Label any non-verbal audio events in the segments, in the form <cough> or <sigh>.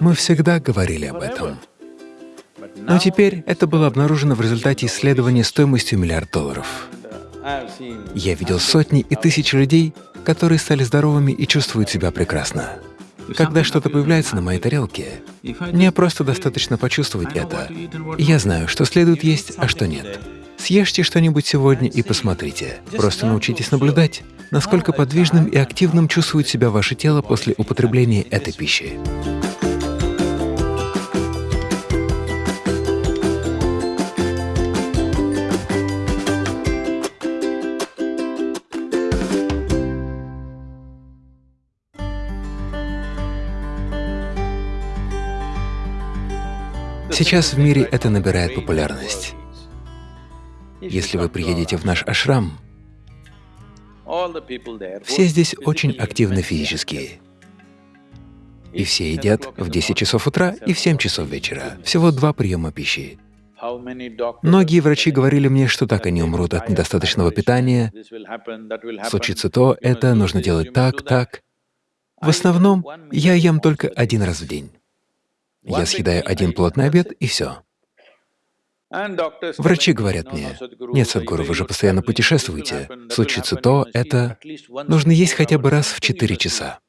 Мы всегда говорили об этом. Но теперь это было обнаружено в результате исследования стоимостью миллиард долларов. Я видел сотни и тысячи людей, которые стали здоровыми и чувствуют себя прекрасно. Когда что-то появляется на моей тарелке, мне просто достаточно почувствовать это, и я знаю, что следует есть, а что нет. Съешьте что-нибудь сегодня и посмотрите. Просто научитесь наблюдать, насколько подвижным и активным чувствует себя ваше тело после употребления этой пищи. Сейчас в мире это набирает популярность. Если вы приедете в наш ашрам, все здесь очень активны физически. И все едят в 10 часов утра и в 7 часов вечера. Всего два приема пищи. Многие врачи говорили мне, что так они умрут от недостаточного питания, случится то, это, нужно делать так, так. В основном я ем только один раз в день. Я съедаю один плотный обед и все. Врачи говорят мне, нет, Садгуру, вы же постоянно путешествуете, случится то, это, нужно есть хотя бы раз в четыре часа.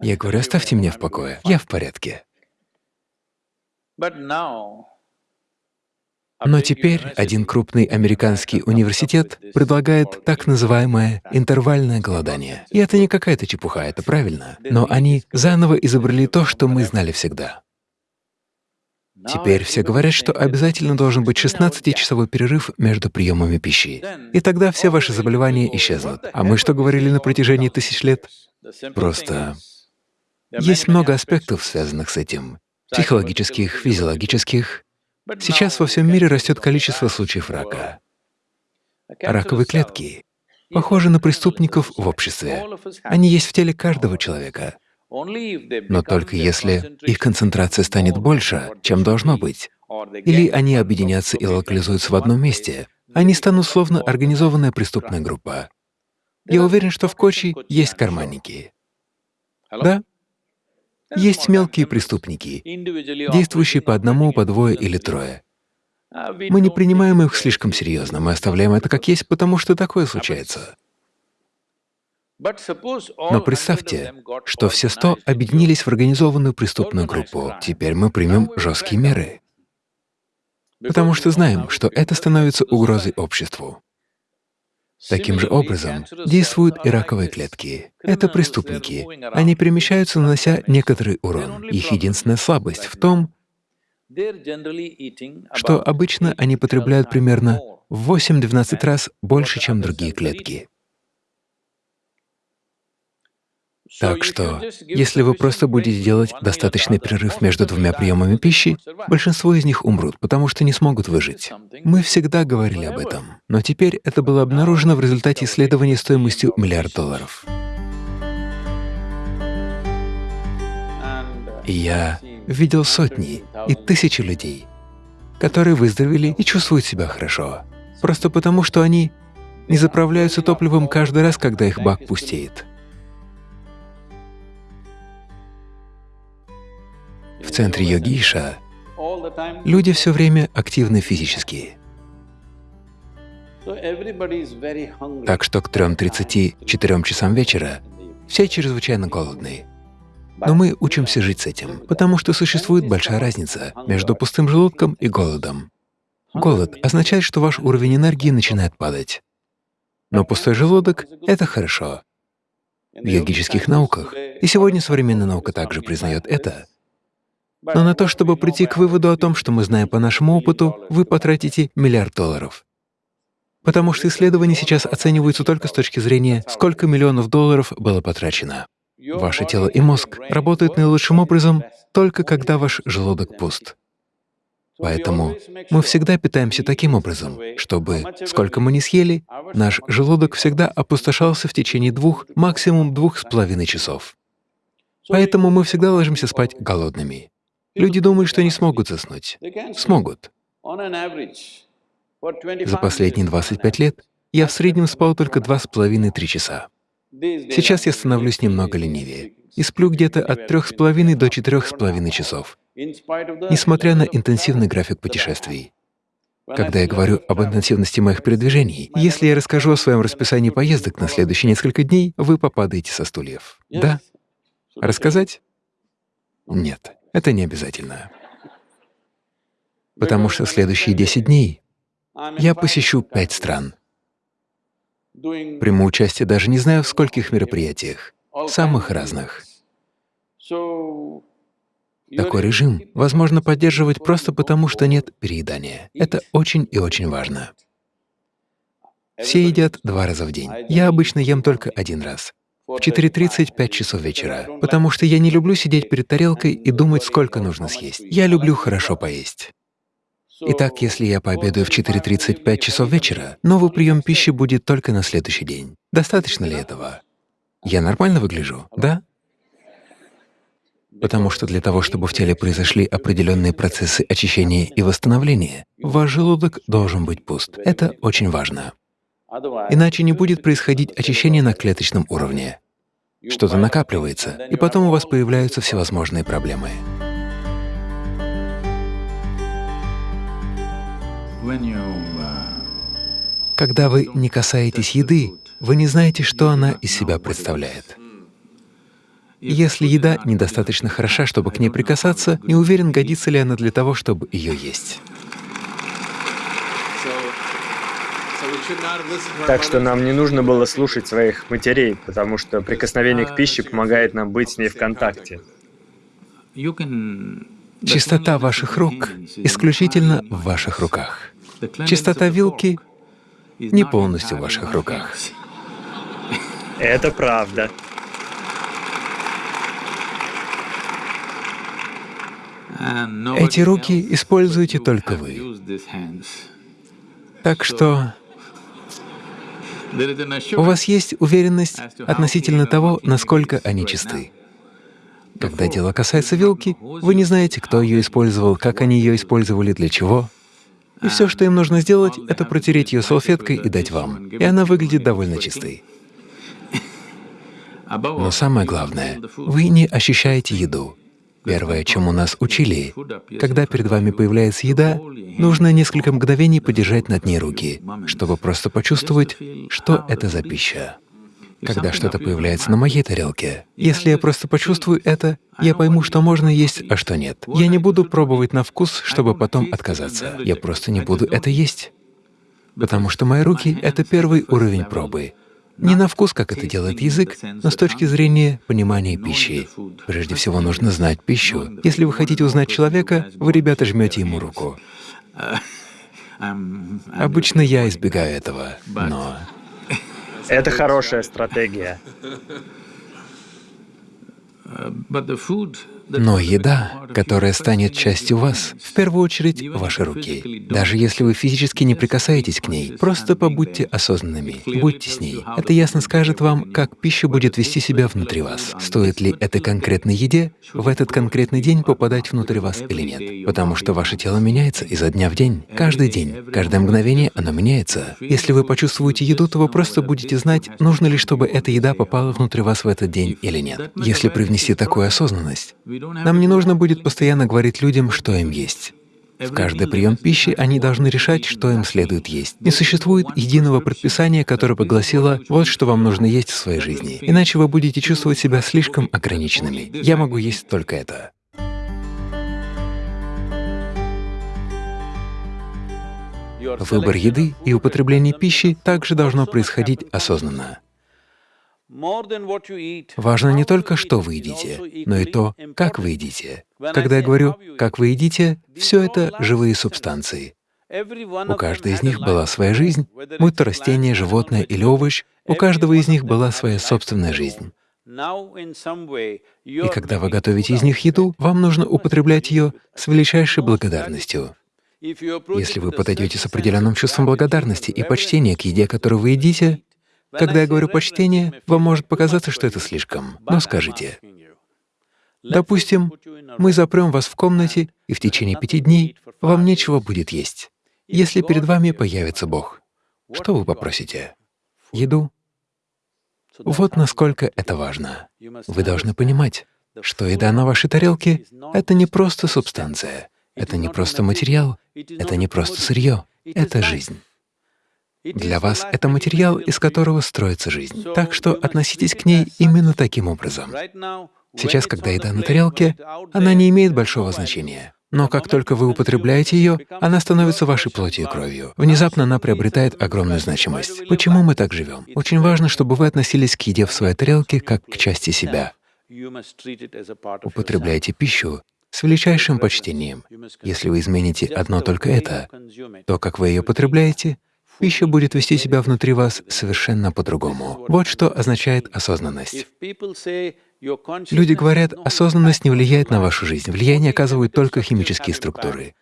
Я говорю, оставьте меня в покое, я в порядке. Но теперь один крупный американский университет предлагает так называемое интервальное голодание. И это не какая-то чепуха, это правильно. Но они заново изобрели то, что мы знали всегда. Теперь все говорят, что обязательно должен быть 16-часовой перерыв между приемами пищи. И тогда все ваши заболевания исчезнут. А мы что говорили на протяжении тысяч лет? Просто есть много аспектов, связанных с этим. Психологических, физиологических. Сейчас во всем мире растет количество случаев рака. Раковые клетки похожи на преступников в обществе. Они есть в теле каждого человека. Но только если их концентрация станет больше, чем должно быть, или они объединятся и локализуются в одном месте, они станут словно организованная преступная группа. Я уверен, что в Кочи есть карманники. Да? Есть мелкие преступники, действующие по одному, по двое или трое. Мы не принимаем их слишком серьезно, мы оставляем это как есть, потому что такое случается. Но представьте, что все сто объединились в организованную преступную группу. Теперь мы примем жесткие меры, потому что знаем, что это становится угрозой обществу. Таким же образом действуют и раковые клетки. Это преступники. Они перемещаются, нанося некоторый урон. Их единственная слабость в том, что обычно они потребляют примерно в 8-12 раз больше, чем другие клетки. Так что, если вы просто будете делать достаточный перерыв между двумя приемами пищи, большинство из них умрут, потому что не смогут выжить. Мы всегда говорили об этом, но теперь это было обнаружено в результате исследования стоимостью миллиард долларов. И я видел сотни и тысячи людей, которые выздоровели и чувствуют себя хорошо, просто потому что они не заправляются топливом каждый раз, когда их бак пустеет. Центре йогиша люди все время активны физически. Так что к 3.34 часам вечера все чрезвычайно голодные. Но мы учимся жить с этим, потому что существует большая разница между пустым желудком и голодом. Голод означает, что ваш уровень энергии начинает падать. Но пустой желудок — это хорошо. В йогических науках, и сегодня современная наука также признает это, но на то, чтобы прийти к выводу о том, что мы знаем по нашему опыту, вы потратите миллиард долларов. Потому что исследования сейчас оцениваются только с точки зрения, сколько миллионов долларов было потрачено. Ваше тело и мозг работают наилучшим образом только когда ваш желудок пуст. Поэтому мы всегда питаемся таким образом, чтобы, сколько мы ни съели, наш желудок всегда опустошался в течение двух, максимум двух с половиной часов. Поэтому мы всегда ложимся спать голодными. Люди думают, что не смогут заснуть. Смогут. За последние 25 лет я в среднем спал только два с половиной-три часа. Сейчас я становлюсь немного ленивее. и сплю где-то от трех с половиной до четырех с половиной часов, несмотря на интенсивный график путешествий. Когда я говорю об интенсивности моих передвижений, если я расскажу о своем расписании поездок на следующие несколько дней, вы попадаете со стульев. Да? Рассказать? Нет, это не обязательно. Потому что следующие 10 дней я посещу пять стран. Приму участие даже не знаю в скольких мероприятиях, самых разных. Такой режим возможно поддерживать просто потому, что нет переедания. Это очень и очень важно. Все едят два раза в день. Я обычно ем только один раз. В 4.30 — 5 часов вечера, потому что я не люблю сидеть перед тарелкой и думать, сколько нужно съесть. Я люблю хорошо поесть. Итак, если я пообедаю в 4.30 — 5 часов вечера, новый прием пищи будет только на следующий день. Достаточно ли этого? Я нормально выгляжу, да? Потому что для того, чтобы в теле произошли определенные процессы очищения и восстановления, ваш желудок должен быть пуст. Это очень важно. Иначе не будет происходить очищение на клеточном уровне. Что-то накапливается, и потом у вас появляются всевозможные проблемы. Когда вы не касаетесь еды, вы не знаете, что она из себя представляет. Если еда недостаточно хороша, чтобы к ней прикасаться, не уверен, годится ли она для того, чтобы ее есть. Так что нам не нужно было слушать своих матерей, потому что прикосновение к пище помогает нам быть с ней в контакте. Чистота ваших рук исключительно в ваших руках. Чистота вилки не полностью в ваших руках. Это правда. Эти руки используете только вы. Так что у вас есть уверенность относительно того, насколько они чисты. Когда дело касается вилки, вы не знаете, кто ее использовал, как они ее использовали, для чего. И все, что им нужно сделать, это протереть ее салфеткой и дать вам. И она выглядит довольно чистой. <laughs> Но самое главное, вы не ощущаете еду. Первое, чему нас учили, когда перед вами появляется еда, нужно несколько мгновений подержать над ней руки, чтобы просто почувствовать, что это за пища. Когда что-то появляется на моей тарелке, если я просто почувствую это, я пойму, что можно есть, а что нет. Я не буду пробовать на вкус, чтобы потом отказаться. Я просто не буду это есть. Потому что мои руки — это первый уровень пробы. Не на вкус, как это делает язык, но с точки зрения понимания пищи. Прежде всего нужно знать пищу. Если вы хотите узнать человека, вы, ребята, жмете ему руку. Обычно я избегаю этого, но… Это хорошая стратегия. Но еда, которая станет частью вас, в первую очередь ваши руки. Даже если вы физически не прикасаетесь к ней, просто побудьте осознанными, будьте с ней. Это ясно скажет вам, как пища будет вести себя внутри вас. Стоит ли этой конкретной еде в этот конкретный день попадать внутрь вас или нет. Потому что ваше тело меняется изо дня в день, каждый день, каждое мгновение оно меняется. Если вы почувствуете еду, то вы просто будете знать, нужно ли, чтобы эта еда попала внутрь вас в этот день или нет. Если привнести такую осознанность, нам не нужно будет постоянно говорить людям, что им есть. В каждый прием пищи они должны решать, что им следует есть. Не существует единого предписания, которое бы гласило «вот что вам нужно есть в своей жизни», иначе вы будете чувствовать себя слишком ограниченными. Я могу есть только это. Выбор еды и употребление пищи также должно происходить осознанно. Важно не только, что вы едите, но и то, как вы едите. Когда я говорю «как вы едите», все это живые субстанции. У каждой из них была своя жизнь, будь то растение, животное или овощ, у каждого из них была своя собственная жизнь. И когда вы готовите из них еду, вам нужно употреблять ее с величайшей благодарностью. Если вы подойдете с определенным чувством благодарности и почтения к еде, которую вы едите, когда я говорю «почтение», вам может показаться, что это слишком, но скажите. Допустим, мы запрем вас в комнате, и в течение пяти дней вам нечего будет есть. Если перед вами появится Бог, что вы попросите? Еду? Вот насколько это важно. Вы должны понимать, что еда на вашей тарелке — это не просто субстанция, это не просто материал, это не просто сырье, это жизнь. Для вас это материал, из которого строится жизнь. Так что относитесь к ней именно таким образом. Сейчас, когда еда на тарелке, она не имеет большого значения. Но как только вы употребляете ее, она становится вашей плотью и кровью. Внезапно она приобретает огромную значимость. Почему мы так живем? Очень важно, чтобы вы относились к еде в своей тарелке как к части себя. Употребляйте пищу с величайшим почтением. Если вы измените одно только это, то, как вы ее потребляете, пища будет вести себя внутри вас совершенно по-другому. Вот что означает осознанность. Люди говорят, осознанность не влияет на вашу жизнь, влияние оказывают только химические структуры.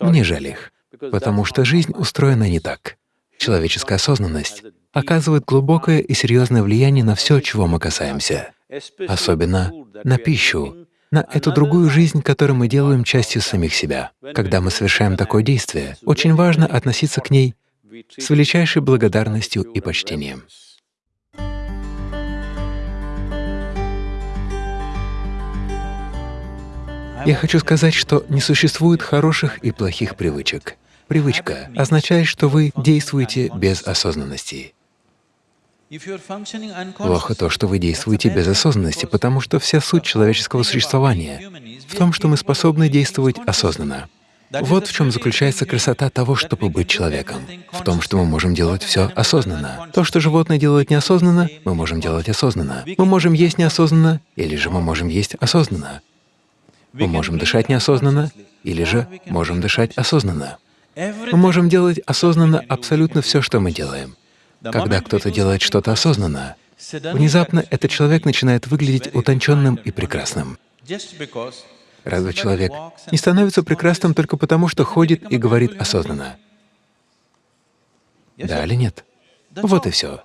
Мне жаль их, потому что жизнь устроена не так. Человеческая осознанность оказывает глубокое и серьезное влияние на все, чего мы касаемся, особенно на пищу, на эту другую жизнь, которую мы делаем частью самих себя. Когда мы совершаем такое действие, очень важно относиться к ней с величайшей благодарностью и почтением. Я хочу сказать, что не существует хороших и плохих привычек. Привычка означает, что вы действуете без осознанности. Плохо то, что вы действуете без осознанности, потому что вся суть человеческого существования в том, что мы способны действовать осознанно. Вот в чем заключается красота того, чтобы быть человеком. В том, что мы можем делать все осознанно. То, что животные делают неосознанно, мы можем делать осознанно. Мы можем есть неосознанно, или же мы можем есть осознанно. Мы можем дышать неосознанно, или же можем дышать осознанно. Мы можем делать осознанно абсолютно все, что мы делаем. Когда кто-то делает что-то осознанно, внезапно этот человек начинает выглядеть утонченным и прекрасным. Разве человек не становится прекрасным только потому, что ходит и говорит осознанно? Да или нет? Вот и все.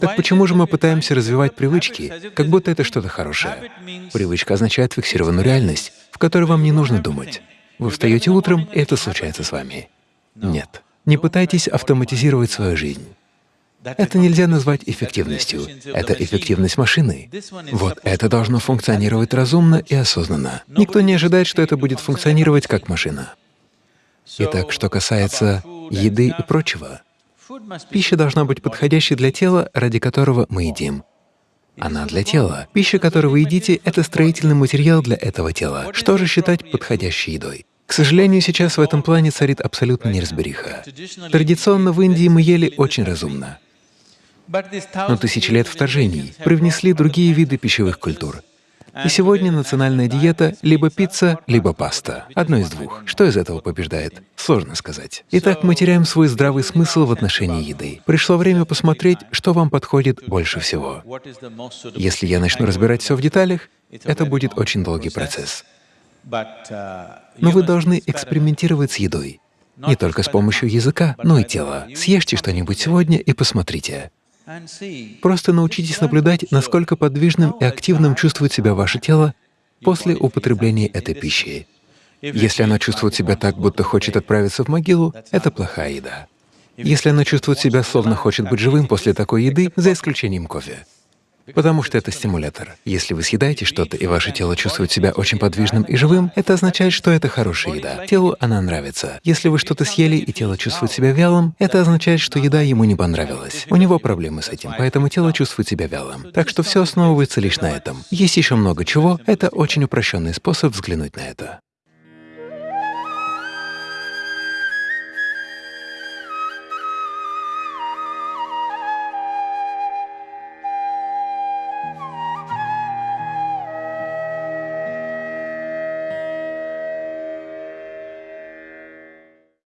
Так почему же мы пытаемся развивать привычки, как будто это что-то хорошее? Привычка означает фиксированную реальность, в которой вам не нужно думать. Вы встаете утром, и это случается с вами. Нет. Не пытайтесь автоматизировать свою жизнь. Это нельзя назвать эффективностью. Это эффективность машины. Вот это должно функционировать разумно и осознанно. Никто не ожидает, что это будет функционировать как машина. Итак, что касается еды и прочего, пища должна быть подходящей для тела, ради которого мы едим. Она для тела. Пища, которую вы едите, — это строительный материал для этого тела. Что же считать подходящей едой? К сожалению, сейчас в этом плане царит абсолютно неразбериха. Традиционно в Индии мы ели очень разумно. Но тысячи лет вторжений привнесли другие виды пищевых культур. И сегодня национальная диета — либо пицца, либо паста. Одно из двух. Что из этого побеждает? Сложно сказать. Итак, мы теряем свой здравый смысл в отношении еды. Пришло время посмотреть, что вам подходит больше всего. Если я начну разбирать все в деталях, это будет очень долгий процесс. Но вы должны экспериментировать с едой. Не только с помощью языка, но и тела. Съешьте что-нибудь сегодня и посмотрите. Просто научитесь наблюдать, насколько подвижным и активным чувствует себя ваше тело после употребления этой пищи. Если оно чувствует себя так, будто хочет отправиться в могилу, это плохая еда. Если оно чувствует себя, словно хочет быть живым после такой еды, за исключением кофе, потому что это стимулятор. Если вы съедаете что-то, и ваше тело чувствует себя очень подвижным и живым, это означает, что это хорошая еда. Телу она нравится. Если вы что-то съели, и тело чувствует себя вялым, это означает, что еда ему не понравилась. У него проблемы с этим, поэтому тело чувствует себя вялым. Так что все основывается лишь на этом. Есть еще много чего, это очень упрощенный способ взглянуть на это.